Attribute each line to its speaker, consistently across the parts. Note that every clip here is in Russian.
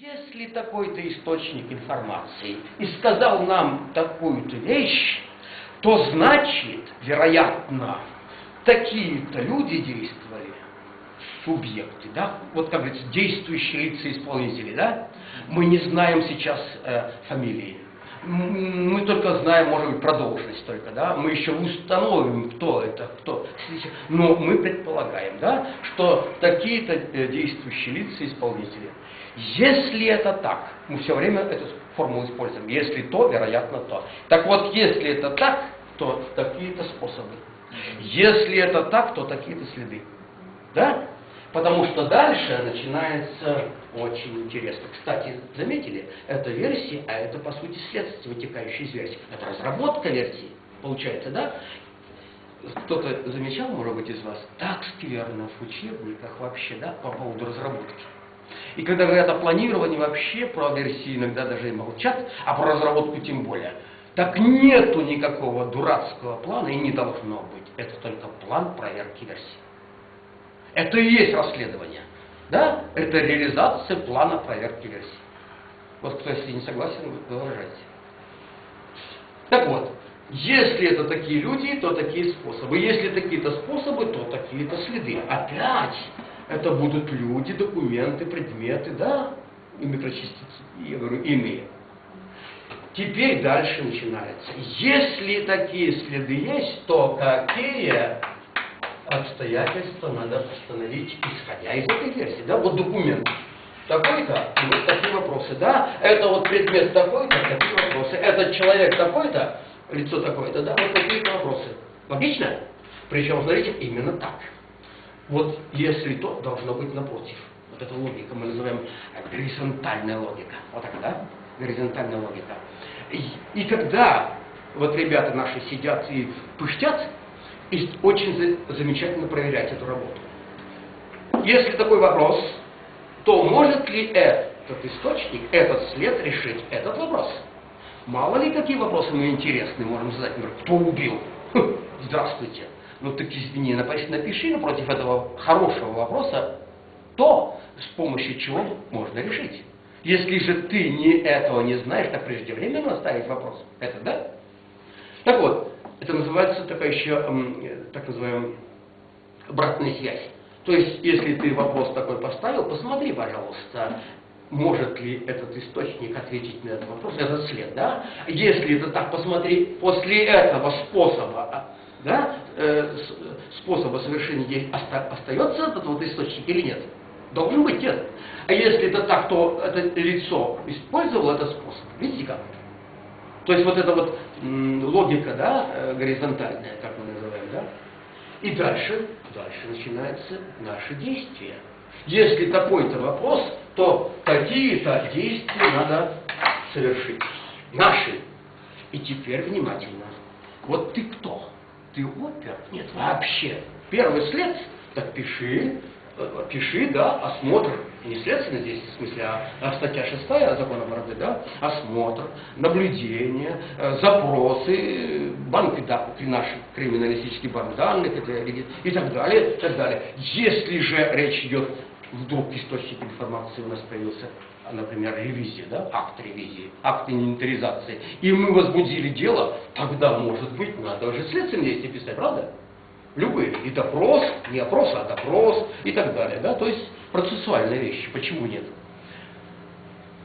Speaker 1: Если такой-то источник информации? И сказал нам такую-то вещь, то значит, вероятно, такие-то люди действовали, субъекты, да, вот как говорится, действующие лица исполнители, да, мы не знаем сейчас э, фамилии, мы только знаем, может быть, про только, да, мы еще установим, кто это, кто, но мы предполагаем, да, что такие-то э, действующие лица исполнители. Если это так, мы все время эту формулу используем, если то, вероятно, то. Так вот, если это так, то такие-то способы. Если это так, то такие-то следы. Да? Потому что дальше начинается очень интересно. Кстати, заметили, это версии, а это по сути следствие, вытекающие из версии. Это разработка версии, получается, да? Кто-то замечал, может быть, из вас, так скверно в учебниках вообще, да, по поводу разработки. И когда говорят о планировании, вообще про версии иногда даже и молчат, а про разработку тем более. Так нету никакого дурацкого плана и не должно быть. Это только план проверки версий. Это и есть расследование. Да? Это реализация плана проверки версий. Вот кто, если не согласен, вы выражайте. Так вот, если это такие люди, то такие способы. Если такие-то способы, то такие-то следы. Опять это будут люди, документы, предметы, да, и микрочастицы, я говорю, ими. Теперь дальше начинается. Если такие следы есть, то какие обстоятельства надо установить, исходя из этой версии. Да? Вот документ такой-то, и вот такие вопросы. Да? Это вот предмет такой-то, такие вопросы. Этот человек такой-то, лицо такое-то, да, вот такие-то вопросы. Логично? Причем, смотрите, именно так. Вот если то, должно быть напротив. Вот эта логика мы называем горизонтальная логика. Вот так, да? Горизонтальная логика. И, и когда вот ребята наши сидят и пыштят, и очень за, замечательно проверять эту работу. Если такой вопрос, то может ли этот источник, этот след решить этот вопрос? Мало ли какие вопросы мы интересные можем задать, например, кто убил? Хм, здравствуйте. Ну так извини, напиши напротив этого хорошего вопроса то, с помощью чего можно решить. Если же ты не этого не знаешь, так преждевременно ставить вопрос. Это да? Так вот, это называется такая еще, так называемая, обратная связь. То есть, если ты вопрос такой поставил, посмотри, пожалуйста, может ли этот источник ответить на этот вопрос, этот след, да? Если это так, посмотри, после этого способа, да, э, способа совершения действий остается этот вот источник или нет? Должен быть нет. А если это так, то это лицо использовало этот способ. Видите как? То есть вот эта вот логика, да, э, горизонтальная, как мы называем, да? И дальше, дальше начинается наше действие. Если такой-то вопрос, то какие-то действия надо совершить. Наши. И теперь внимательно. Вот ты кто? Ты опер? Нет, вообще. Первый след, так пиши, пиши, да, осмотр, не следственный здесь, в смысле, а, а статья 6 закона МРД, да, осмотр, наблюдение, э, запросы, банк, да, наш криминалистический банк данных и так далее, и так далее. Если же речь идет, вдруг источник информации у нас появился, например, ревизия, да, акт ревизии, акт инвентаризации, и мы возбудили дело, тогда, может быть, надо уже следственные действия писать, правда? Любые. И допрос, не опрос, а допрос и так далее. Да? То есть процессуальные вещи. Почему нет?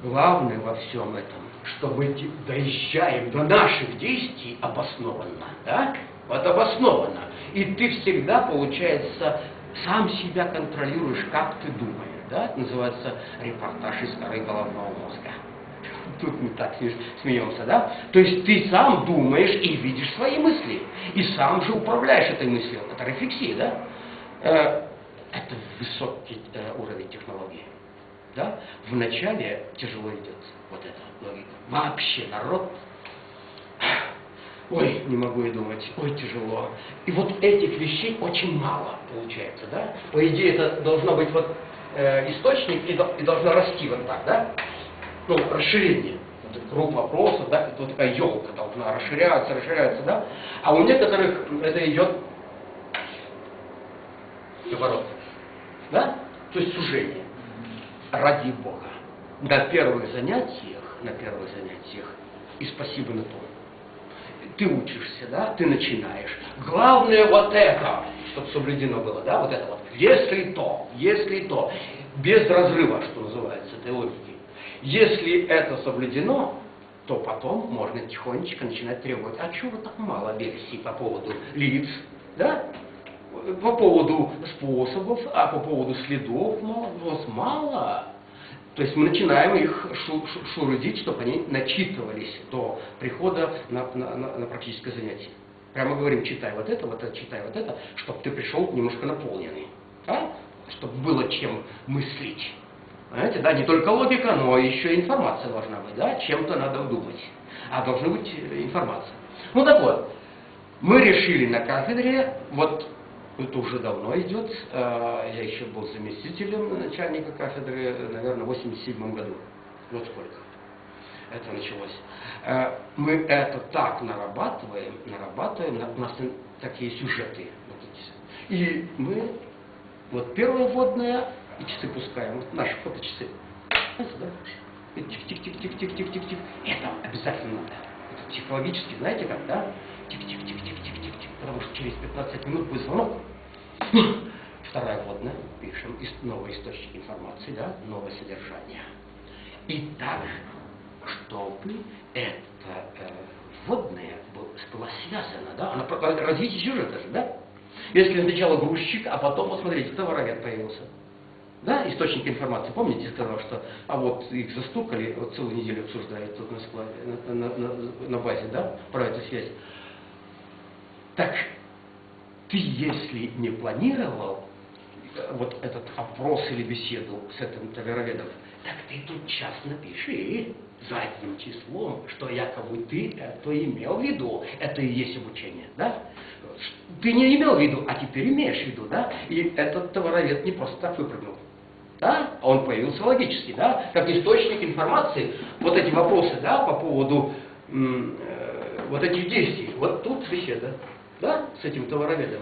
Speaker 1: Главное во всем этом, что мы доезжаем до наших действий обоснованно. Да? Вот обоснованно. И ты всегда, получается, сам себя контролируешь, как ты думаешь. Да? Это называется репортаж из коры головного мозга тут мы так смеемся, да? То есть ты сам думаешь и видишь свои мысли, и сам же управляешь этой мыслью. Это рефлексия, да? Э, это высокий э, уровень технологии. Да? Вначале тяжело идет вот эта логика. Вообще народ ой, не могу и думать, ой, тяжело. И вот этих вещей очень мало получается, да? По идее, это должно быть вот э, источник и, и должно расти вот так, да? Ну, расширение. Вот круг вопросов, да, это вот такая елка должна расширяться, расширяться, да. А у некоторых это идет наоборот. Да? То есть сужение. Ради Бога. на первых занятиях, на первых занятиях, и спасибо на том. Ты учишься, да, ты начинаешь. Главное вот это, чтобы соблюдено было, да, вот это вот. Если то, если то, без разрыва, что называется, этой логики. Если это соблюдено, то потом можно тихонечко начинать требовать, а чего так мало версий по поводу лиц, да? По поводу способов, а по поводу следов мало, вот мало. То есть мы начинаем их шурудить, чтобы они начитывались до прихода на, на, на, на практическое занятие. Прямо говорим, читай вот это, вот это, читай вот это, чтобы ты пришел немножко наполненный. А? Чтобы было чем мыслить. Понимаете, да, не только логика, но еще информация должна быть, да, чем-то надо думать. А должна быть э, информация. Ну так вот, мы решили на кафедре, вот это уже давно идет, э, я еще был заместителем начальника кафедры, наверное, в 87 году. Вот сколько это началось. Э, мы это так нарабатываем, нарабатываем, у нас такие сюжеты. И мы, вот первая вводная, и часы пускаем. Вот наши фоточасы. Тик-тик-тик-тик-тик-тик-тик-тик. Это обязательно надо. Это психологически, знаете как, да? Тик-тик-тик-тик-тик-тик-тик. Потому что через 15 минут будет звонок. Вторая вводная. Пишем. Новый источник информации, да? Новое содержание. И так, чтобы это э, вводное было связано, да? Она, развитие сюжета же, да? Если сначала грузчик, а потом, посмотрите, товаровед появился да, источник информации. Помните, сказал, что а вот их застукали, вот целую неделю обсуждают тут на, на, на, на базе, да, про эту связь. Так ты, если не планировал э, вот этот опрос или беседу с этим товароведом, так ты тут час напиши задним числом, что якобы ты это имел в виду. Это и есть обучение, да? Ты не имел в виду, а теперь имеешь в виду, да? И этот товаровед не просто так выпрыгнул. Да? Он появился логически, да? как источник информации. Вот эти вопросы да, по поводу э, вот этих действий. Вот тут беседа да, с этим товароведом.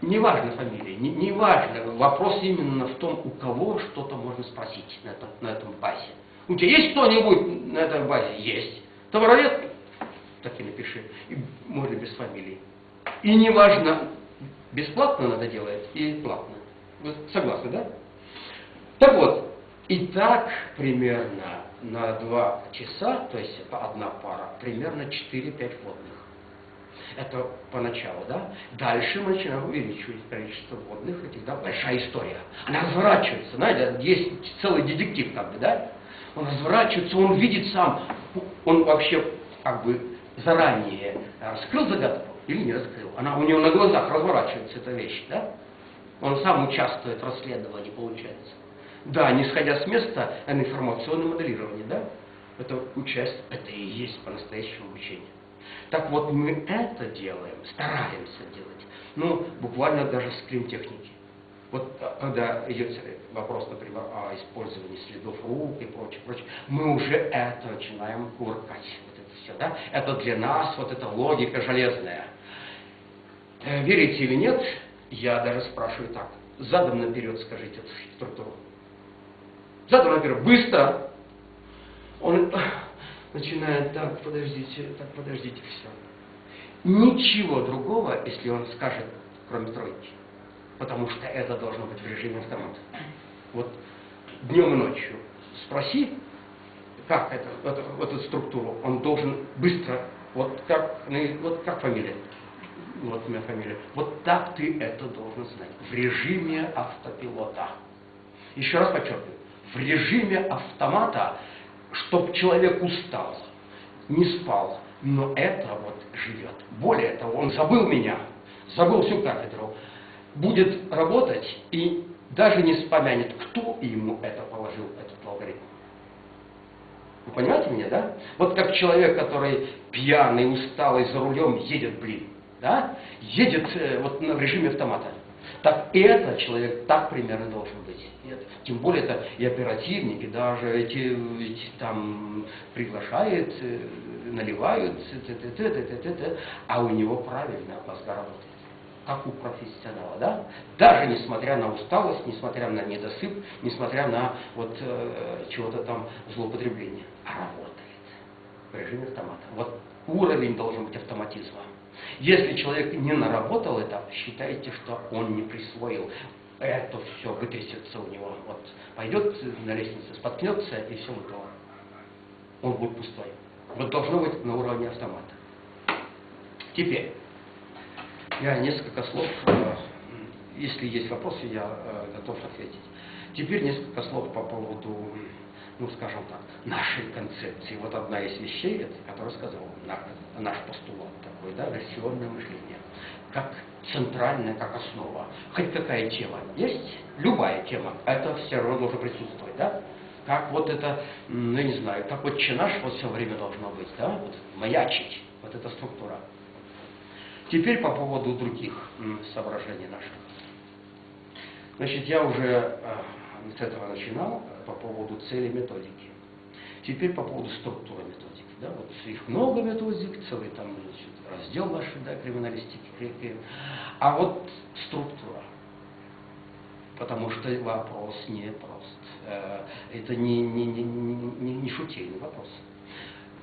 Speaker 1: Неважно фамилия, не, не важно. Вопрос именно в том, у кого что-то можно спросить на этом, на этом базе. У тебя есть кто-нибудь на этой базе? Есть. Товаровед? Так и напиши. И можно без фамилии. И неважно, бесплатно надо делать и платно. Вы согласны, да? Так вот, и так примерно на два часа, то есть одна пара, примерно 4-5 водных. Это поначалу, да? Дальше мы начинаем увеличивать количество водных этих, да, большая история. Она разворачивается, знаете, есть целый детектив как бы, да? Он разворачивается, он видит сам, он вообще как бы заранее раскрыл загадку или не раскрыл. Она у него на глазах разворачивается эта вещь, да? Он сам участвует в расследовании, получается. Да, не сходя с места, а на информационное моделирование, да? Это участие, это и есть по-настоящему обучение. Так вот, мы это делаем, стараемся делать, ну, буквально даже с климтехники. Вот а, когда идет вопрос, например, о использовании следов рук и прочее, прочее, мы уже это начинаем куркать. Вот это все, да? Это для нас вот эта логика железная. Э, верите или нет, я даже спрашиваю так. Задом наперед скажите эту структуру. Задом наперед, быстро. Он начинает, так, подождите, так, подождите, все. Ничего другого, если он скажет, кроме тройки. Потому что это должно быть в режиме автомата. Вот днем и ночью спроси, как это, вот эту структуру, он должен быстро, вот как, ну, вот как фамилия, вот у меня фамилия, вот так ты это должен знать, в режиме автопилота. Еще раз подчеркиваю, в режиме автомата, чтобы человек устал, не спал, но это вот живет. Более того, он забыл меня, забыл всю кафедру, будет работать и даже не вспомянет, кто ему это положил, этот алгоритм. Вы понимаете меня, да? Вот как человек, который пьяный, усталый, за рулем едет, блин, да? Едет э, вот в режиме автомата. Так этот человек так примерно должен быть. Нет. Тем более это и оперативники, даже эти, эти там приглашают, наливают, т -т -т -т -т -т -т, а у него правильно мозга работает. как у профессионала, да? Даже несмотря на усталость, несмотря на недосып, несмотря на вот э, чего-то там злоупотребление. А работает в режиме автомата. Вот уровень должен быть автоматизма. Если человек не наработал это, считайте, что он не присвоил. Это все вытрясется у него. Вот пойдет на лестнице, споткнется, и все готово. Он будет пустой. Вот должно быть на уровне автомата. Теперь, я несколько слов, э, если есть вопросы, я э, готов ответить. Теперь несколько слов по поводу, ну скажем так, нашей концепции. Вот одна из вещей, которую сказал наш постулат такой, да, версионное мышление. Как центральная, как основа. Хоть какая тема есть, любая тема, это все равно должно присутствовать, да? Как вот это, ну не знаю, как вот чинаш вот все время должно быть, да, вот маячить, вот эта структура. Теперь по поводу других соображений наших. Значит, я уже э, с этого начинал по поводу цели методики. Теперь по поводу структуры методики. Да, вот их много методик, целый там значит, раздел нашей да, криминалистики. А вот структура. Потому что вопрос не прост. Э, это не, не, не, не, не шутейный вопрос.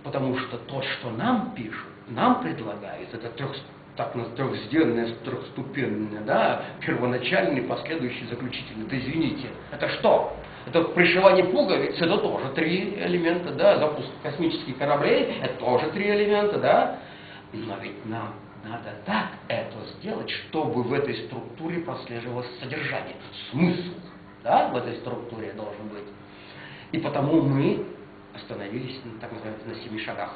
Speaker 1: Потому что то, что нам пишут, нам предлагают, это трех, так трехсденное, трехступенное, да, первоначальный, последующий, заключительный. Да извините, это что? Это пришивание пуговиц, это тоже три элемента, да, запуск космических кораблей, это тоже три элемента, да. Но ведь нам надо так это сделать, чтобы в этой структуре прослеживалось содержание, смысл, да, в этой структуре должен быть. И потому мы остановились, так называется, на семи шагах.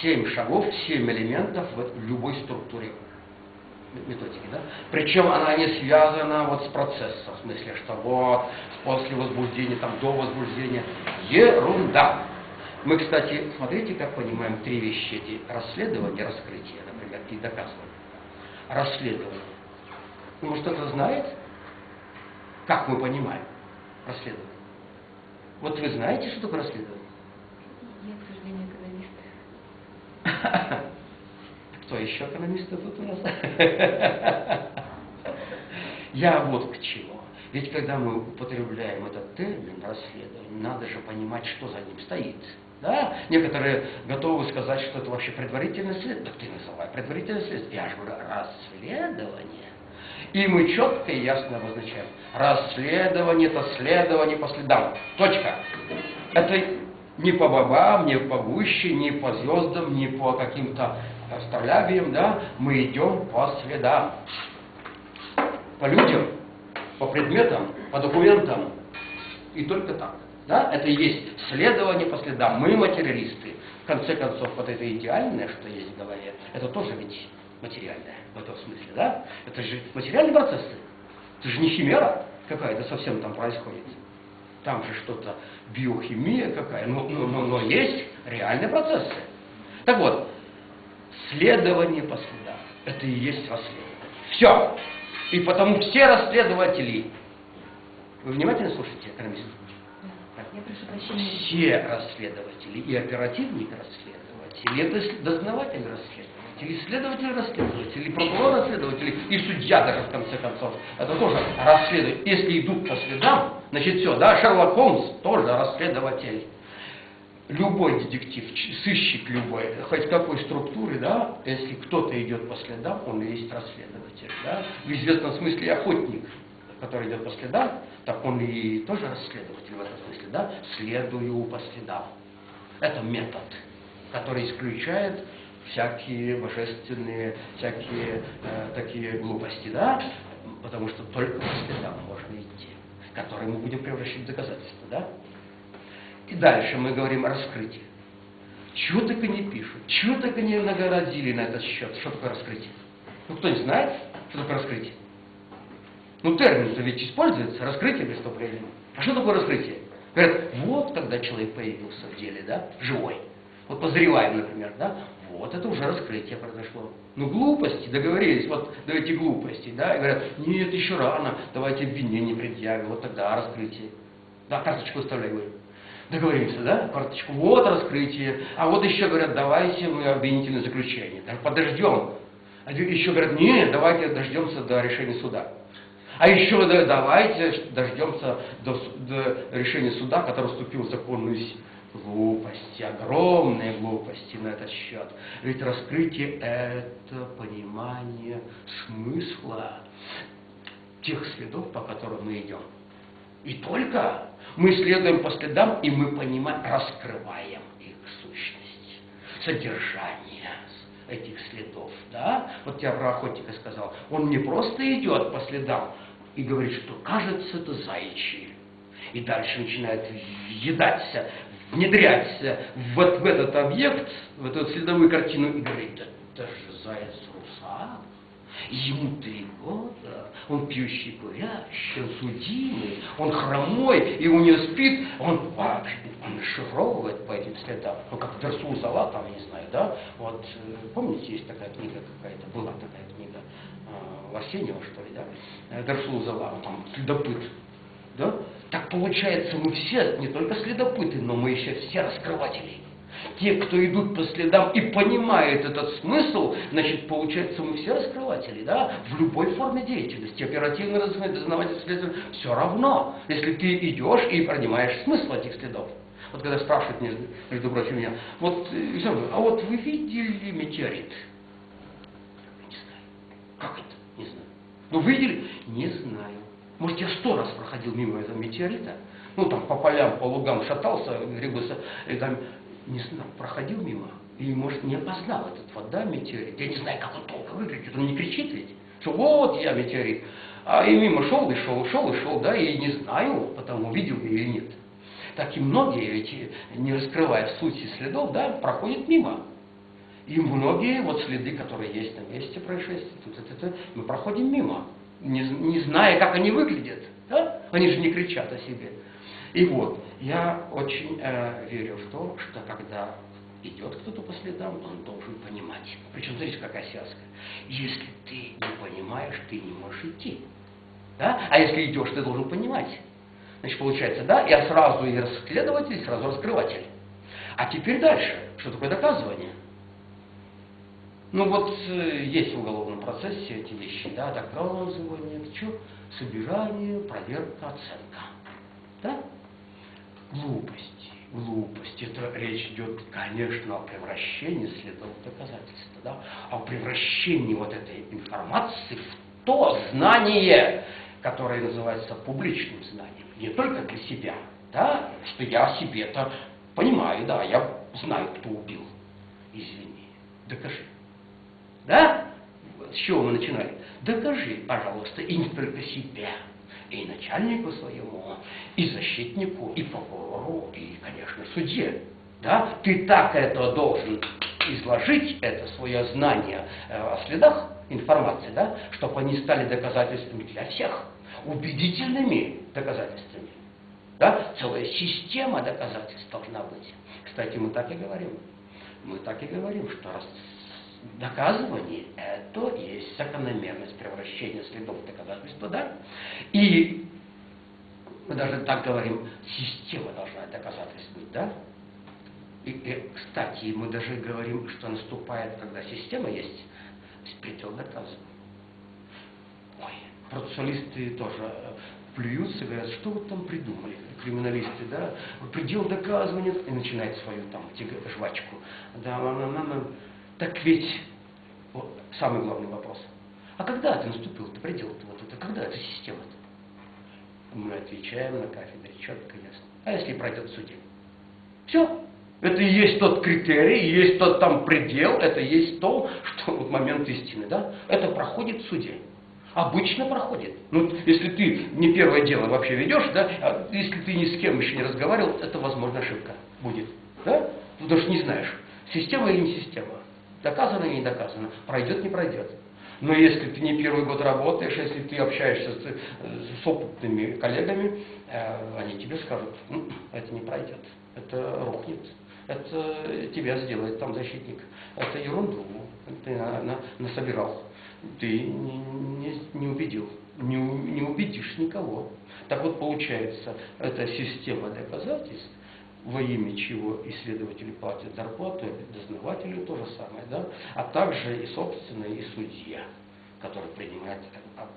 Speaker 1: Семь шагов, семь элементов в любой структуре методики, да? Причем она не связана вот с процессом, в смысле, что вот после возбуждения, там до возбуждения. Ерунда. Мы, кстати, смотрите, как понимаем три вещи эти. Расследование, раскрытие, например, и доказывание. Расследование. Ну, кто-то знает, как мы понимаем расследование? Вот вы знаете, что такое расследование?
Speaker 2: Я, к сожалению, экономист.
Speaker 1: Кто еще экономисты тут у нас? Я вот к чему. Ведь когда мы употребляем этот термин расследование, надо же понимать, что за ним стоит. Да? Некоторые готовы сказать, что это вообще предварительное следствие. Так ты называй предварительное следствие. Я же говорю, расследование. И мы четко и ясно обозначаем. Расследование – это следование по следам. Точка. Это не по бабам, не по гуще, не по звездам, не по каким-то астролябиям, да? Мы идем по следам. По людям, по предметам, по документам. И только так. Да? Это и есть следование по следам. Мы материалисты. В конце концов, вот это идеальное, что есть в голове, это тоже ведь материальное в этом смысле, да? Это же материальные процессы. Это же не химера какая-то совсем там происходит. Там же что-то биохимия какая, но, но, но, но есть реальные процессы. Так вот, следование по следам, это и есть расследование. Все. И потому все расследователи, вы внимательно слушаете, экономист? Все расследователи, и оперативник расследователь, и это дознаватель расследователь, и следователь расследователь, и прокурор расследователь, и судья даже в конце концов. Это тоже расследователь. Если идут по следам, значит все, да, Шерлок Холмс тоже расследователь. Любой детектив, сыщик любой, хоть какой структуры, да, если кто-то идет по следам, он и есть расследователь, да, в известном смысле охотник который идет по следам, так он и тоже расследователь в этом смысле, да? Следую по следам. Это метод, который исключает всякие божественные, всякие э, такие глупости, да? Потому что только по следам можно идти, которые мы будем превращать в доказательства, да? И дальше мы говорим о раскрытии. Чего только не пишут, чего только не нагородили на этот счет. Что такое раскрытие? Ну, кто не знает, что такое раскрытие? Ну, термин-то ведь используется, раскрытие преступления. А что такое раскрытие? Говорят, вот когда человек появился в деле, да, живой. Вот подозреваем, например, да, вот это уже раскрытие произошло. Ну, глупости, договорились, вот давайте глупости, да, и говорят, нет, еще рано, давайте обвинение предъявим, вот тогда раскрытие. Да, карточку оставляй, говорю. Договоримся, да, карточку, вот раскрытие. А вот еще говорят, давайте мы обвинительное заключение. Так подождем, А еще говорят, нет, давайте дождемся до решения суда. А еще да, давайте дождемся до, до решения суда, который вступил в законную силу. Глупости, огромные глупости на этот счет. Ведь раскрытие – это понимание смысла тех следов, по которым мы идем. И только мы следуем по следам, и мы понимаем, раскрываем их сущность, содержание этих следов. Да? Вот я про охотника сказал. Он не просто идет по следам и говорит, что кажется это заячьи. И дальше начинает въедаться, внедряться вот в этот объект, в эту следовую картину и говорит, это же заяц русак. Ему три года, он пьющий курящий, он судимый, он хромой, и у него спит, он, он шифровывает по этим следам. Ну, как Дерсул Зала, там, не знаю, да? Вот, э, помните, есть такая книга какая-то, была такая книга, э, Арсеньева, что ли, да? Э, Дерсул Зала, там, следопыт, да? Так получается, мы все не только следопыты, но мы еще все раскрыватели. Те, кто идут по следам и понимают этот смысл, значит, получается, мы все раскрыватели, да, в любой форме деятельности, оперативно дознаватель, следователь, все равно, если ты идешь и понимаешь смысл этих следов. Вот когда спрашивают, между, между прочим, меня, вот, Александр, а вот вы видели метеорит? Не знаю. Как это? Не знаю. Ну, видели? Не знаю. Может, я сто раз проходил мимо этого метеорита, ну, там, по полям, по лугам шатался, гребался, и там, не проходил мимо, и, может, не опознал этот вот, метеорит. Я не знаю, как он толко выглядит, он не кричит ведь, что вот я метеорит. А и мимо шел, и шел, шел, и шел, да, и не знаю, потому видел или нет. Так и многие ведь, не раскрывая сути следов, да, проходят мимо. И многие вот следы, которые есть на месте происшествия, тут, тут, тут, мы проходим мимо не, не зная, как они выглядят. Да? Они же не кричат о себе. И вот, я очень э, верю в то, что когда идет кто-то по следам, он должен понимать. Причем, смотрите, какая связка. Если ты не понимаешь, ты не можешь идти. Да? А если идешь, ты должен понимать. Значит, получается, да, я сразу и расследователь, и сразу раскрыватель. А теперь дальше. Что такое доказывание? Ну вот э, есть в уголовном процессе эти вещи, да, доказывание, что? Собирание, проверка, оценка. Да? Глупости, глупости. Это речь идет, конечно, о превращении следов доказательства, да, о превращении вот этой информации в то знание, которое называется публичным знанием. Не только для себя, да, что я о себе-то понимаю, да, я знаю, кто убил. Извини, докажи. Да? С чего мы начинали? Докажи, пожалуйста, и не только себя, и начальнику своему, и защитнику, и прокурору, и, конечно, судье. Да? Ты так это должен изложить, это свое знание э, о следах информации, да? чтобы они стали доказательствами для всех, убедительными доказательствами. Да? Целая система доказательств должна быть. Кстати, мы так и говорим. Мы так и говорим, что раз доказывание – это есть закономерность превращения следов в доказательства, да? И мы даже так говорим, система должна доказательств быть, да? И, и, кстати, мы даже говорим, что наступает, когда система есть, предел доказывания. Ой, процессуалисты тоже э, плюются, говорят, что вы там придумали, криминалисты, да, предел доказывания, и начинает свою там жвачку. Да, мама, мама, так ведь, вот самый главный вопрос, а когда ты наступил, ты предел-то вот это, когда эта система-то? Мы отвечаем на кафедре четко и ясно. А если пройдет в суде? Все. Это и есть тот критерий, есть тот там предел, это есть то, что вот момент истины, да? Это проходит в суде. Обычно проходит. Ну, если ты не первое дело вообще ведешь, да, а если ты ни с кем еще не разговаривал, это, возможно, ошибка будет. Да? Потому что не знаешь, система или не система. Доказано или не доказано, пройдет, не пройдет. Но если ты не первый год работаешь, если ты общаешься с, с опытными коллегами, э, они тебе скажут, ну, это не пройдет, это рухнет, это тебя сделает там защитник. Это ерунду ты на, на, насобирал, ты не, не, не убедил, не, не убедишь никого. Так вот получается, эта система доказательств во имя чего исследователи платят зарплату, дознаватели то же самое, да? а также и собственно и судья, который принимает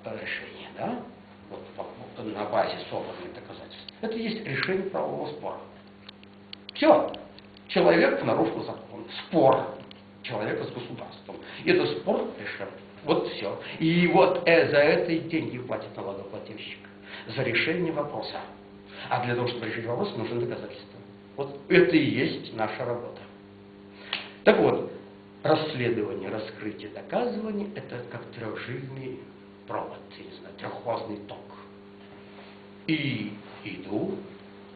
Speaker 1: решение, да? вот, на базе собранных доказательств. Это есть решение правового спора. Все. Человек нарушил закон. Спор человека с государством. И этот спор решен. Вот все. И вот э, за это и деньги платит налогоплательщик. За решение вопроса. А для того, чтобы решить вопрос, нужны доказательства. Вот это и есть наша работа. Так вот, расследование, раскрытие, доказывание – это как трехжильный провод, я не знаю, трехфазный ток. И иду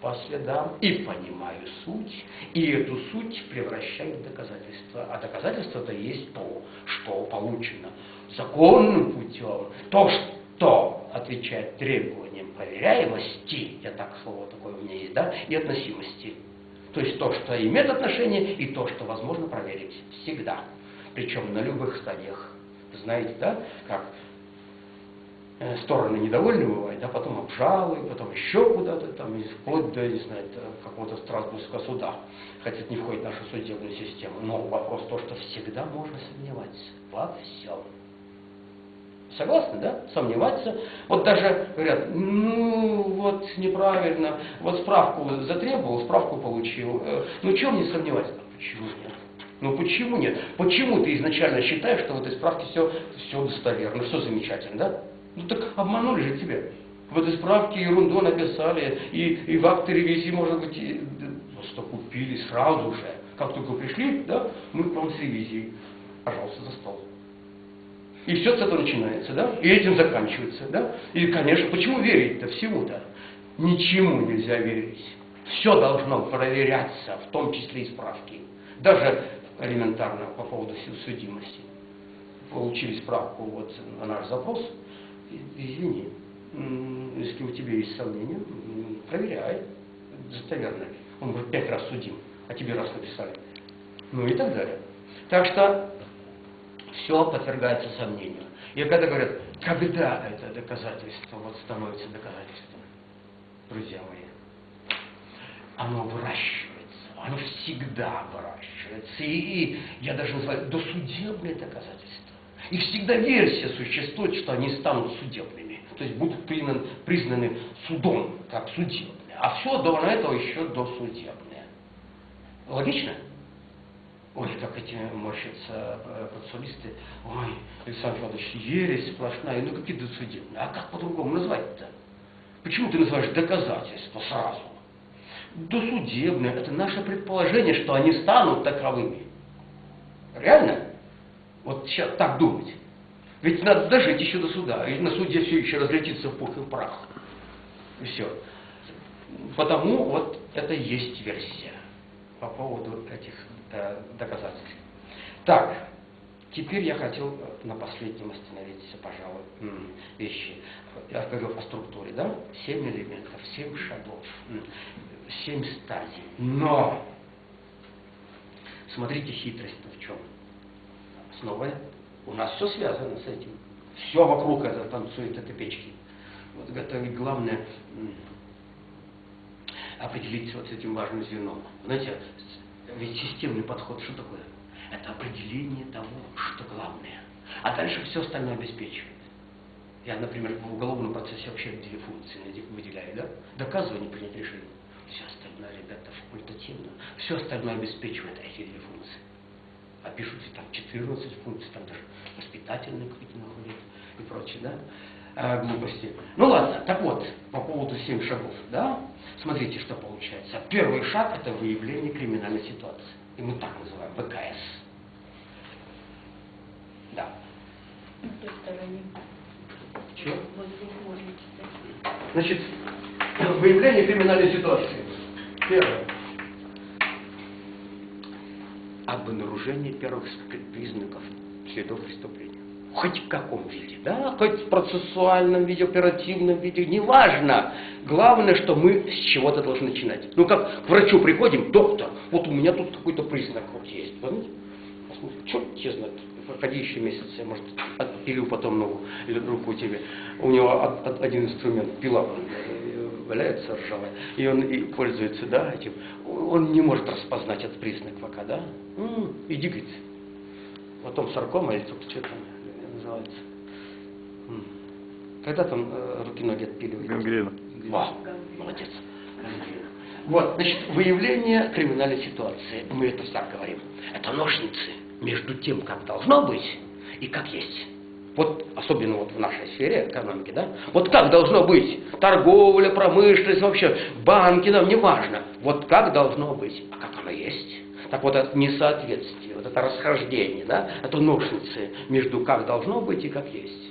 Speaker 1: по следам, и понимаю суть, и эту суть превращаю в доказательство. А доказательство это есть то, что получено законным путем, то, что отвечает требованиям проверяемости, я так слово такое у меня есть, да, и относимости. То есть то, что имеет отношение, и то, что возможно проверить всегда. Причем на любых стадиях. Знаете, да, как э, стороны недовольны бывают, а потом обжалуют, потом еще куда-то, там, вплоть до, не знаю, какого-то Страсбургского суда. Хотя это не входит в нашу судебную систему. Но вопрос то, что всегда можно сомневаться во всем. Согласны, да? Сомневаться. Вот даже говорят, ну вот неправильно, вот справку затребовал, справку получил. Э, ну чем не сомневаться? Почему нет? Ну почему нет? Почему ты изначально считаешь, что в этой справке все, все достоверно, все замечательно, да? Ну так обманули же тебя. В этой справке ерунду написали, и, и в акте ревизии, может быть, и, просто купили сразу же. Как только пришли, да, мы к вам с ревизией. Пожалуйста, за стол. И все с этого начинается, да? И этим заканчивается, да? И, конечно, почему верить-то всему-то? Ничему нельзя верить. Все должно проверяться, в том числе и справки. Даже элементарно по поводу судимости. Получили справку вот на наш запрос, извини, если у тебя есть сомнения, проверяй, достоверно. Он может пять раз судим, а тебе раз написали. Ну и так далее. Так что все подвергается сомнению. И когда говорят, когда это доказательство вот становится доказательством, друзья мои, оно выращивается, оно всегда выращивается. И, и я даже называю досудебные доказательства. И всегда версия существует, что они станут судебными. То есть будут признаны, признаны судом, как судебные. А все до этого еще досудебные. Логично? Ой, как эти морщатся э, процессуалисты. Ой, Александр Федорович, ересь сплошная. Ну какие досудебные? А как по-другому назвать-то? Почему ты называешь доказательства сразу? Досудебные – это наше предположение, что они станут таковыми. Реально? Вот сейчас так думать. Ведь надо дожить еще до суда. И на суде все еще разлетится в пух и прах. И все. Потому вот это есть версия по поводу этих Э, доказательств. Так, теперь я хотел на последнем остановиться, пожалуй, вещи. Я говорил о структуре, да? Семь элементов, семь шагов, семь стадий. Но, смотрите, хитрость-то в чем? Снова у нас все связано с этим. Все вокруг это танцует, это печки. Вот это ведь главное определиться вот с этим важным звеном. Знаете, ведь системный подход что такое? Это определение того, что главное. А дальше все остальное обеспечивает. Я, например, в уголовном процессе вообще две функции выделяю, да? Доказывание, принять решение. Все остальное, ребята, факультативно. Все остальное обеспечивает эти две функции. А пишутся там 14 функций, там даже воспитательные какие-то находят и прочее, да? А, глупости. Ну ладно, так вот, по поводу 7 шагов, да? Смотрите, что получается. Первый шаг – это выявление криминальной ситуации. И мы так называем ВКС. Да. Чего? Значит, выявление криминальной ситуации. Первое. Обнаружение первых признаков следов преступления. Хоть в каком виде, да, хоть в процессуальном виде, оперативном виде, неважно. Главное, что мы с чего-то должны начинать. Ну, как к врачу приходим, доктор, вот у меня тут какой-то признак вот есть. Помните? Посмотрим, черт тебе знает, проходи еще месяц, я, может, отпилю потом ногу или руку тебе. У него один инструмент, пила валяется ржавая, и он и пользуется, да, этим. Он не может распознать этот признак пока, да? М-м, иди, говорит. Потом саркома или что-то, что там называется. Когда там э, руки-ноги отпиливают?
Speaker 3: Гангрена.
Speaker 1: Во, молодец. Гангрена. Вот, значит, выявление криминальной ситуации. Мы это так говорим. Это ножницы между тем, как должно быть и как есть. Вот, особенно вот в нашей сфере экономики, да? Вот как должно быть? Торговля, промышленность, вообще, банки, нам не важно. Вот как должно быть, а как оно есть. Так вот, это несоответствие, вот это расхождение, да? Это ножницы между как должно быть и как есть.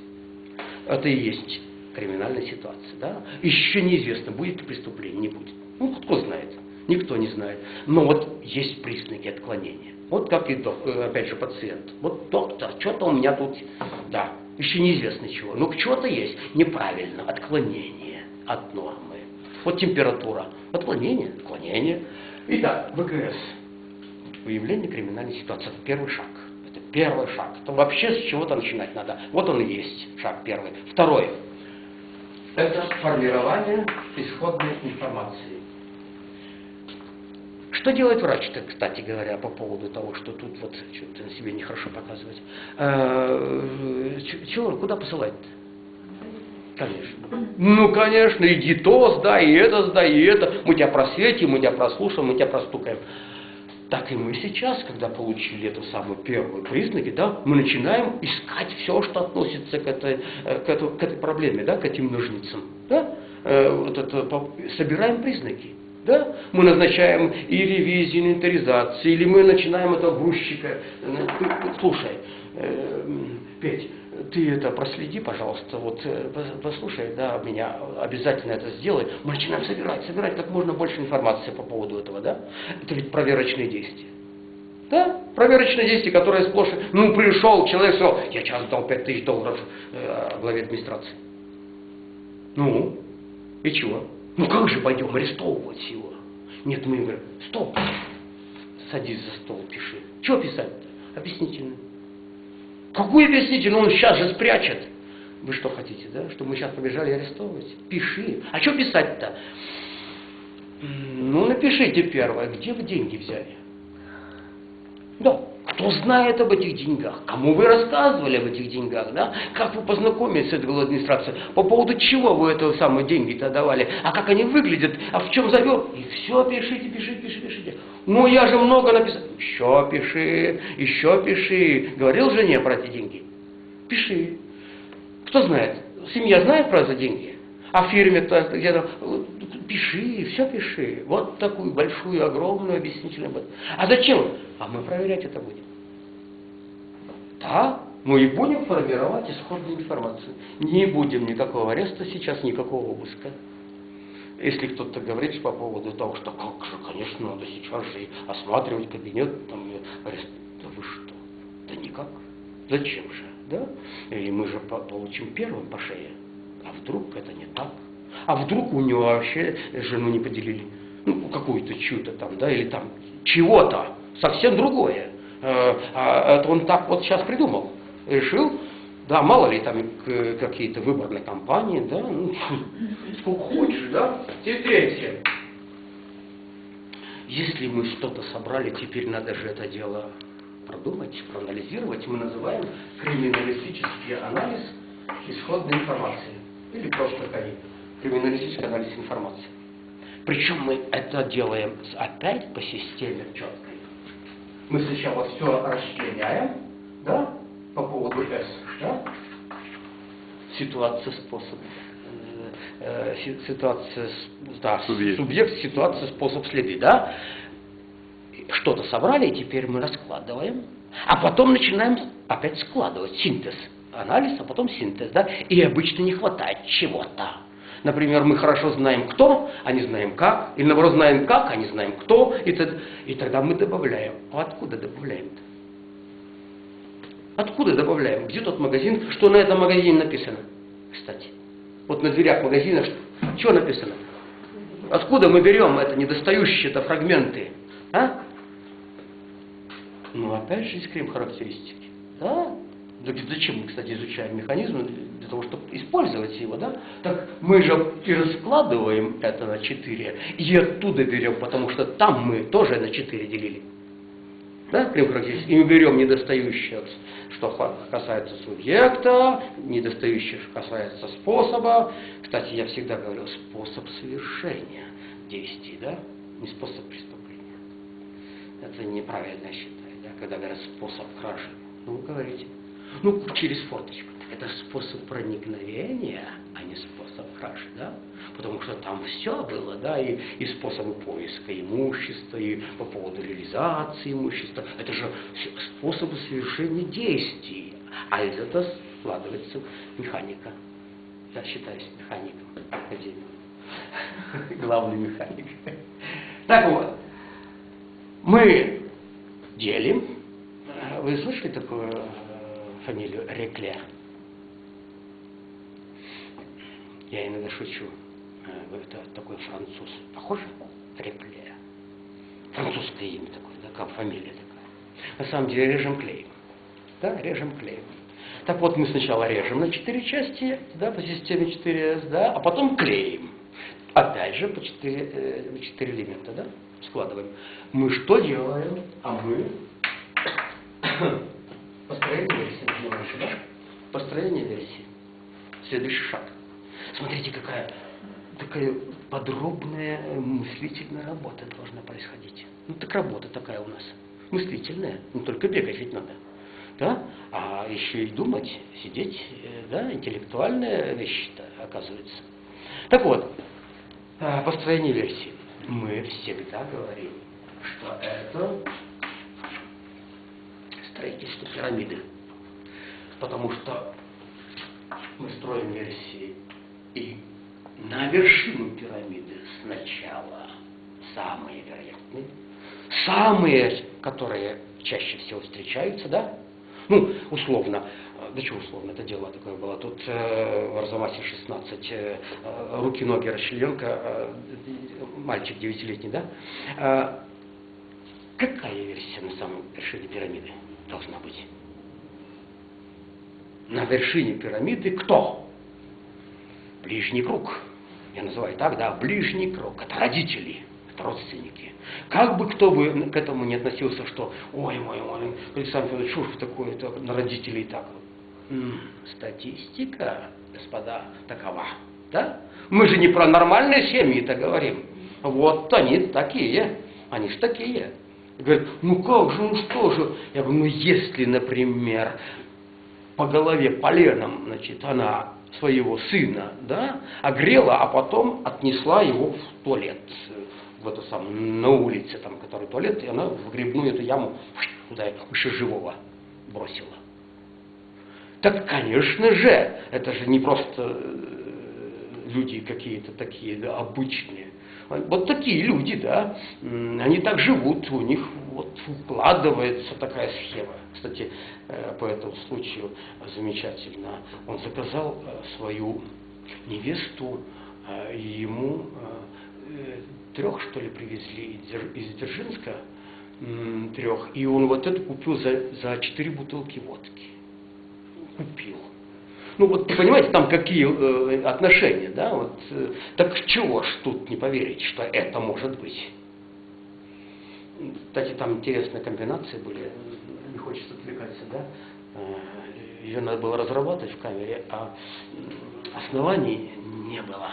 Speaker 1: Это и есть криминальная ситуация, да? Еще неизвестно, будет ли преступление, не будет. Ну, кто знает? Никто не знает. Но вот есть признаки отклонения. Вот как и, э, опять же, пациент. Вот доктор, что-то у меня тут, да, еще неизвестно чего. Но что-то есть неправильно, отклонение от нормы. Вот температура, отклонение, отклонение. Итак, ВКС. Выявление криминальной ситуации. Это первый шаг. Это первый шаг. Это вообще с чего-то начинать надо. Вот он и есть шаг первый. Второй. Это формирование исходной информации. Что делает врач-то, кстати говоря, по поводу того, что тут вот что-то на себе нехорошо показывать? Ч- Чего, куда посылать-то? Конечно. Ну, конечно, иди то сдай, и это сдай, и это. Мы тебя просветим, мы тебя прослушаем, мы тебя простукаем. Так и мы сейчас, когда получили эту самую первую признаки, да, мы начинаем искать все, что относится к этой, э, к этой, к этой проблеме, да, к этим ножницам. Да? Э, Вот это, собираем признаки. Да? Мы назначаем и ревизии, и инвентаризации, или мы начинаем этого грузчика. э, ты- Слушай, э, Петь, ты это проследи, пожалуйста, вот э, пос- послушай, да, меня обязательно это сделай. Мы начинаем собирать, собирать как можно больше информации по поводу этого, да? Это ведь проверочные действия. Да, проверочные действия, которые сплошь... Ну, пришел человек, сказал, я сейчас дал 5 тысяч долларов э, главе администрации. Ну, и чего? Ну, как же пойдем арестовывать его? Нет, мы говорим, стоп, садись за стол, пиши. Чего писать-то? Объяснительно. Какую объяснительную? Он сейчас же спрячет. Вы что хотите, да? Чтобы мы сейчас побежали арестовывать? Пиши. А что писать-то? Ну, напишите первое, где вы деньги взяли? Да. Кто знает об этих деньгах? Кому вы рассказывали об этих деньгах? Да? Как вы познакомились с этой главой администрации? По поводу чего вы это самые деньги-то давали? А как они выглядят? А в чем завет? И все пишите, пишите, пишите, пишите. Ну, я же много написал. Еще пиши, еще пиши. Говорил жене про эти деньги? Пиши. Кто знает? Семья знает про эти деньги? А в фирме-то где-то пиши, все пиши. Вот такую большую, огромную объяснительную. А зачем? А мы проверять это будем. Да, мы и будем формировать исходную информацию. Не будем никакого ареста сейчас, никакого обыска. Если кто-то говорит по поводу того, что как же, конечно, надо сейчас же осматривать кабинет, там, арест. Да вы что? Да никак. Зачем же? Да? И мы же по- получим первым по шее. А вдруг это не так? А вдруг у него вообще жену не поделили? Ну, какую-то чью-то там, да, или там чего-то, совсем другое. Э, А это он так вот сейчас придумал. Решил, да, мало ли там к- какие-то выборные кампании, да, ну, сколько хочешь, да. И третье. Если мы что-то собрали, теперь надо же это дело продумать, проанализировать. Мы называем криминалистический анализ исходной информации. Или просто КАИ. Криминалистический анализ информации. Причем мы это делаем опять по системе четкой. Мы сначала все расчленяем, да, по поводу S, да, ситуация, способ, э, э, си- ситуация, да,
Speaker 3: Субъект.
Speaker 1: субъект, ситуация, способ, следы, да. Что-то собрали, и теперь мы раскладываем, а потом начинаем опять складывать, синтез, анализ, а потом синтез, да, и обычно не хватает чего-то. Например, мы хорошо знаем кто, а не знаем как, или наоборот знаем как, а не знаем кто, и, и тогда мы добавляем. А откуда добавляем-то? Откуда добавляем? Где тот магазин? Что на этом магазине написано? Кстати. Вот на дверях магазина что, написано? Откуда мы берем это недостающие-то фрагменты? А? Ну, опять же, из крем характеристики. Да? Зачем мы, кстати, изучаем механизм? Для того, чтобы использовать его, да? Так мы же и раскладываем это на 4, и оттуда берем, потому что там мы тоже на 4 делили. Да, И мы берем недостающее, что касается субъекта, недостающее, что касается способа. Кстати, я всегда говорил, способ совершения действий, да? Не способ преступления. Это неправильно считаю, да? Когда говорят способ кражи. Ну, вы говорите, ну, через форточку. Это способ проникновения, а не способ кражи, да? Потому что там все было, да, и, и способы поиска имущества, и по поводу реализации имущества. Это же способы совершения действий. А из этого складывается механика. Я считаюсь механиком академии. Главный механик. Так вот, мы делим. Вы слышали такую э, фамилию Реклер? Я иногда шучу. Э, это такой француз. Похоже? Реклер. Французское имя такое, да, как фамилия такая. На самом деле режем клеем. Да, режем клеем. Так вот, мы сначала режем на четыре части, да, по системе 4С, да, а потом клеим. Опять же, по 4, 4 э, элемента, да, складываем. Мы что делаем? А мы построение версии называется, да? Построение версии. Следующий шаг. Смотрите, какая такая подробная мыслительная работа должна происходить. Ну так работа такая у нас. Мыслительная. Не только бегать ведь надо. Да? А еще и думать, сидеть, э, да, интеллектуальная вещь-то оказывается. Так вот, а, построение версии. Мы всегда говорим, что это строительство пирамиды. Потому что мы строим версии и на вершину пирамиды сначала самые вероятные, самые, которые чаще всего встречаются, да? Ну, условно, да что условно, это дело такое было. Тут э, в Арзамасе 16, э, руки-ноги расчленка, э, мальчик девятилетний, да? Какая версия на самом вершине пирамиды должна быть? На вершине пирамиды кто? Ближний круг. Я называю так, да, ближний круг. Это родители, это родственники. Как бы кто бы к этому не относился, что, ой, ой, ой, Александр Федорович, что ж такое-то на родителей так вот статистика, господа, такова. Да? Мы же не про нормальные семьи-то говорим. Вот они такие. Они же такие. Говорят, ну как же, ну что же? Я говорю, ну если, например, по голове поленом, значит, она своего сына, да, огрела, а потом отнесла его в туалет, в эту самую, на улице, там, который туалет, и она в грибную эту яму туда еще живого бросила. Так, конечно же, это же не просто э, люди какие-то такие да, обычные. Вот такие люди, да, они так живут, у них вот укладывается такая схема. Кстати, э, по этому случаю замечательно. Он заказал э, свою невесту, и ему трех, что ли, привезли из Дзержинска, трех, и он вот это купил за, за четыре бутылки водки купил. Ну вот, понимаете, там какие э, отношения, да? Вот, э, так чего ж тут не поверить, что это может быть? Кстати, там интересные комбинации были, не хочется отвлекаться, да? Э, Ее надо было разрабатывать в камере, а оснований не было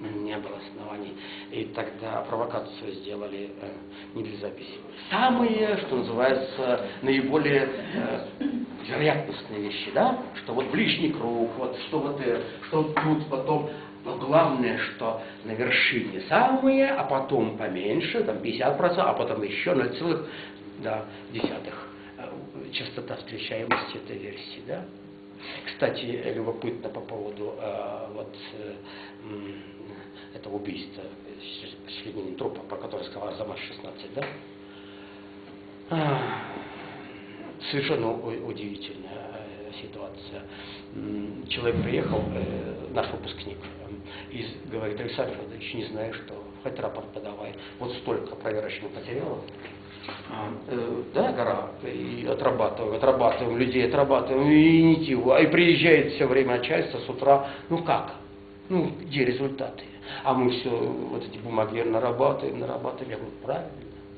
Speaker 1: не было оснований. И тогда провокацию сделали э, не для записи. Самые, что называется, наиболее э, вероятностные вещи, да? Что вот ближний круг, вот что вот, э, что тут потом. Но главное, что на вершине самые, а потом поменьше, там 50%, а потом еще 0,1 да, э, частота встречаемости этой версии, да? Кстати, любопытно по поводу э, вот э, это убийство членин трупа, про которое сказал Арзамас 16, да? А, совершенно удивительная э, ситуация. Человек приехал, э, наш выпускник, и говорит, Александр Федорович, не знаю что, хоть рапорт подавай. Вот столько проверочных материалов, э, да, гора, и отрабатываем, отрабатываем людей, отрабатываем, и ничего. А и приезжает все время начальство с утра, ну как? Ну, где результаты? А мы все, вот эти бумаги нарабатываем, нарабатываем. Я говорю, правильно,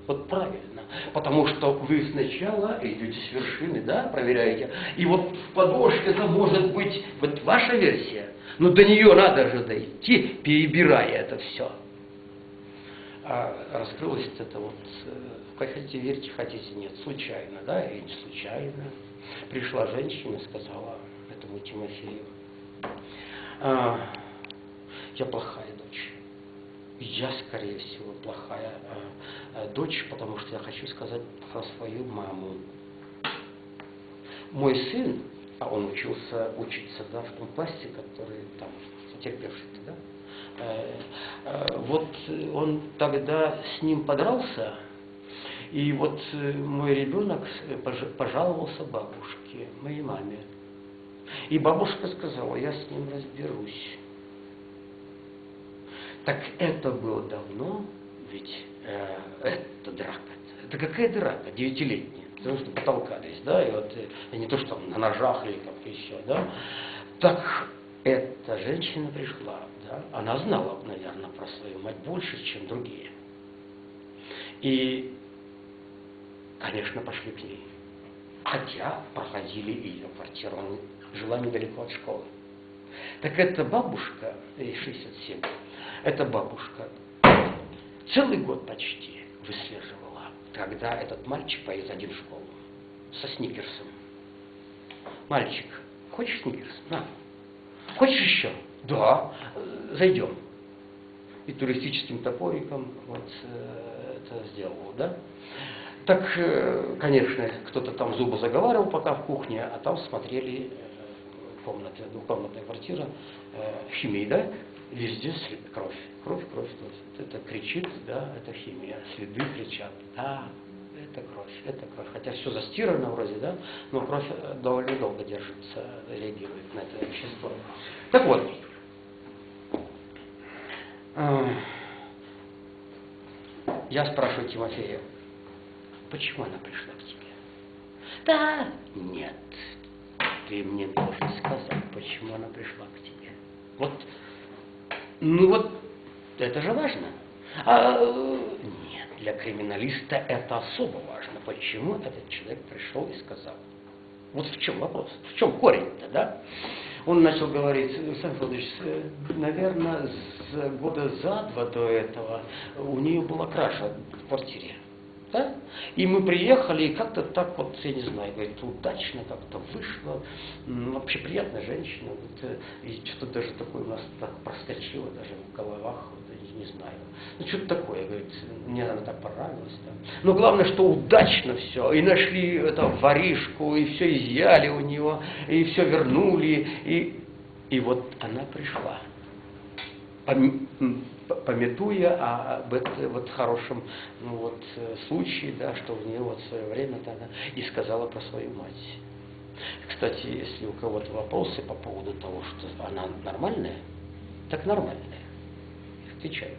Speaker 1: вот правильно. Потому что вы сначала идете с вершины, да, проверяете. И вот в подошве это может быть, вот ваша версия, но до нее надо же дойти, перебирая это все. А раскрылось это вот, э, хотите верьте, хотите нет, случайно, да, и не случайно. Пришла женщина сказала этому Тимофею, а, я плохая дочь. Я, скорее всего, плохая э, дочь, потому что я хочу сказать про свою маму. Мой сын, а он учился, учиться да, в том классе, который там, потерпевший да, э, э, вот он тогда с ним подрался, и вот э, мой ребенок э, пож- пожаловался бабушке, моей маме. И бабушка сказала, я с ним разберусь. Так это было давно, ведь э, это драка. Это какая драка? Девятилетняя. Потому что потолкались, да, и вот э, не то, что там на ножах или как еще, да. Так эта женщина пришла, да, она знала, наверное, про свою мать больше, чем другие. И, конечно, пошли к ней. Хотя проходили ее квартиру, она жила недалеко от школы. Так эта бабушка, ей 67, эта бабушка целый год почти выслеживала, когда этот мальчик поедет один в школу со сникерсом. Мальчик, хочешь сникерс? На. Хочешь еще? Да. Зайдем. И туристическим топориком вот э, это сделал, да? Так, э, конечно, кто-то там зубы заговаривал пока в кухне, а там смотрели э, комнаты, двухкомнатная квартира, химия, да? Везде кровь, кровь, кровь, кровь. Это кричит, да, это химия. Следы кричат, да, это кровь, это кровь. Хотя все застирано вроде, да, но кровь довольно долго держится, реагирует на это вещество. Так вот, я спрашиваю Тимофея, почему она пришла к тебе? Да, нет, ты мне должен сказать, почему она пришла к тебе. Вот, ну вот, это же важно. А, нет, для криминалиста это особо важно. Почему этот человек пришел и сказал? Вот в чем вопрос, в чем корень-то, да? Он начал говорить, Александр Федорович, наверное, с года за два до этого у нее была краша в квартире. Да? И мы приехали, и как-то так вот, я не знаю, говорит, удачно как-то вышло. Вообще приятная женщина. Вот, э, и что-то даже такое у нас так проскочило даже в головах, не знаю. Ну, что-то такое, говорит, мне она так понравилась. Да. Но главное, что удачно все. И нашли это воришку, и все изъяли у него, и все вернули. И, и вот она пришла пометуя об этом вот хорошем ну, вот, э, случае, да, что в нее вот в свое время тогда и сказала про свою мать. Кстати, если у кого-то вопросы по поводу того, что она нормальная, так нормальная. Отвечаю.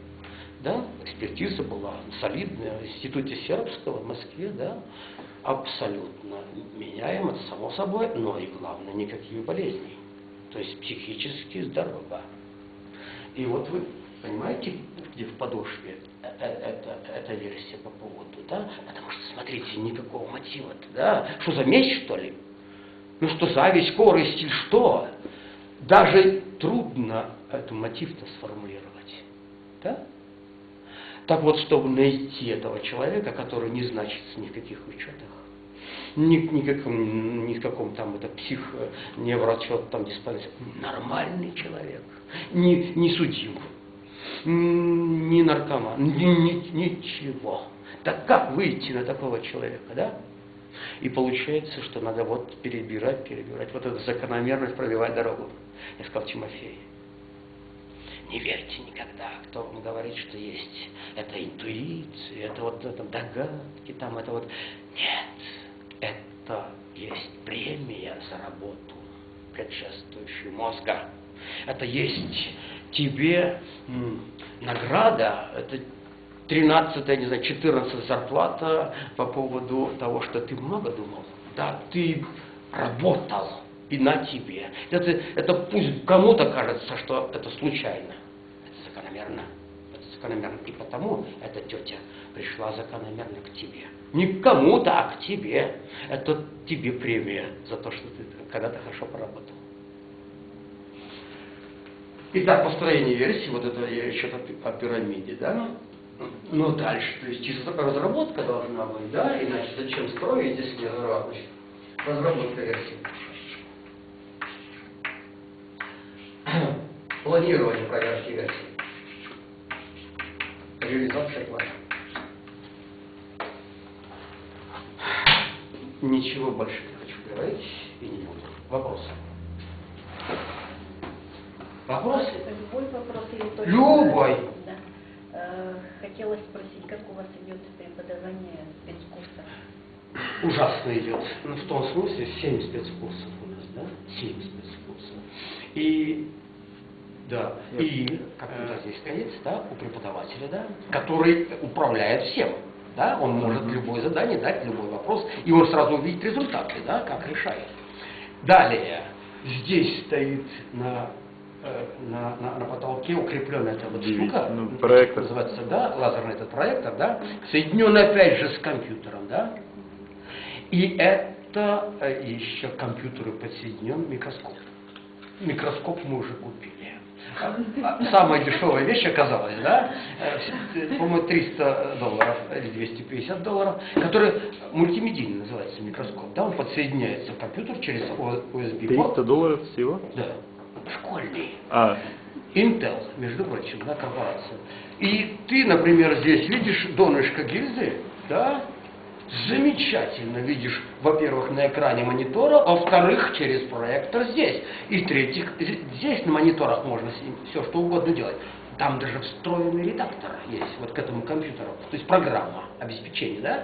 Speaker 1: Да, экспертиза была солидная в Институте Сербского в Москве, да, абсолютно меняем, это само собой, но и главное, никаких болезней. То есть психически здорова. И вот вы понимаете, где в подошве э- э- это, эта версия по поводу, да? Потому что, смотрите, никакого мотива-то, да? Что за месть, что ли? Ну что, зависть, скорость или что? Даже трудно этот мотив-то сформулировать, да? Так вот, чтобы найти этого человека, который не значится ни в каких учетах, ни, ни, каком, ни в каком там это псих, неврачет, там диспансер, нормальный человек, не, не судим, не наркоман, ни- ни- ничего. Так как выйти на такого человека, да? И получается, что надо вот перебирать, перебирать, вот эту закономерность пробивать дорогу. Я сказал Тимофей, не верьте никогда, кто вам говорит, что есть это интуиция, это вот это догадки, там это вот. Нет, это есть премия за работу, предшествующую мозга. Это есть тебе награда, это 13, не знаю, 14 зарплата по поводу того, что ты много думал. Да, ты работал, и на тебе. Это, это пусть кому-то кажется, что это случайно. Закономерно. Это закономерно. И потому эта тетя пришла закономерно к тебе. Не к кому-то, а к тебе. Это тебе премия за то, что ты когда-то хорошо поработал. Итак, построение версии, вот это я еще о пирамиде, да? Ну, дальше, то есть чисто разработка должна быть, да? Иначе зачем строить, если не разработка? Версии. Планирование проверки версий. Реализация плана. Ничего больше не хочу говорить и не буду. Вопросы? Вопросы?
Speaker 2: Любой вопрос или только...
Speaker 1: Любой.
Speaker 2: Да. Э, Хотелось спросить, как у вас идет преподавание спецкурса?
Speaker 1: ужасно идет. Ну, в том смысле, 7 спецкурсов у нас, да? 7 спецкурсов. И, да, и, как у нас здесь стоит, да, у преподавателя, да, который управляет всем. Да, он может любое задание дать, любой вопрос, и он сразу увидит результаты, да, как решает. Далее, здесь стоит на э, на, на, на потолке укрепленная эта вот штука,
Speaker 3: Ну, проектор.
Speaker 1: называется, да, лазерный этот проектор, да, соединенный опять же с компьютером, да, и это э, еще компьютеры подсоединен микроскоп. Микроскоп мы уже купили. Самая дешевая вещь оказалась, да, э, с- по-моему, 300 долларов или 250 долларов, который мультимедийный называется микроскоп, да, он подсоединяется в компьютер через USB
Speaker 3: 300
Speaker 1: порт.
Speaker 3: долларов всего?
Speaker 1: Да, школьный.
Speaker 3: А,
Speaker 1: Intel, между прочим, да, корпорация. И ты, например, здесь видишь донышко гильзы, да, замечательно видишь, во-первых, на экране монитора, а во-вторых, через проектор здесь. И в-третьих, з- здесь на мониторах можно все что угодно делать. Там даже встроенный редактор есть вот к этому компьютеру, то есть программа обеспечения, да,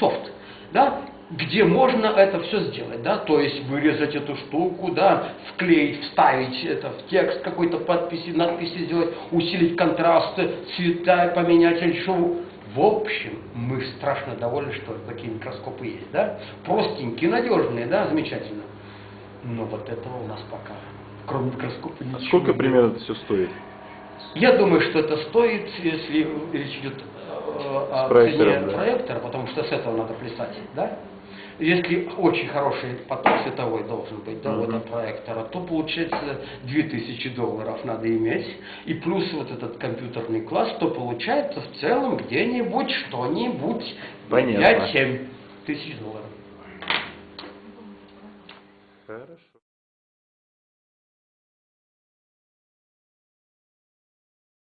Speaker 1: софт, да, где можно это все сделать, да, то есть вырезать эту штуку, да, вклеить, вставить это в текст какой-то подписи, надписи сделать, усилить контрасты, цвета поменять или что. В общем, мы страшно довольны, что такие микроскопы есть, да, простенькие, надежные, да, замечательно. Но вот этого у нас пока, кроме микроскопа, ничего
Speaker 3: а сколько
Speaker 1: нет.
Speaker 3: примерно это все стоит?
Speaker 1: Я думаю, что это стоит, если речь идет э, о цене
Speaker 3: да.
Speaker 1: проектора, потому что с этого надо плясать, да? Если очень хороший поток световой должен быть, да, вот
Speaker 3: Мгм.
Speaker 1: от проектора, то получается 2000 долларов надо иметь, и плюс вот этот компьютерный класс, то получается в целом где-нибудь что-нибудь
Speaker 3: Понятно.
Speaker 1: 5-7 тысяч долларов.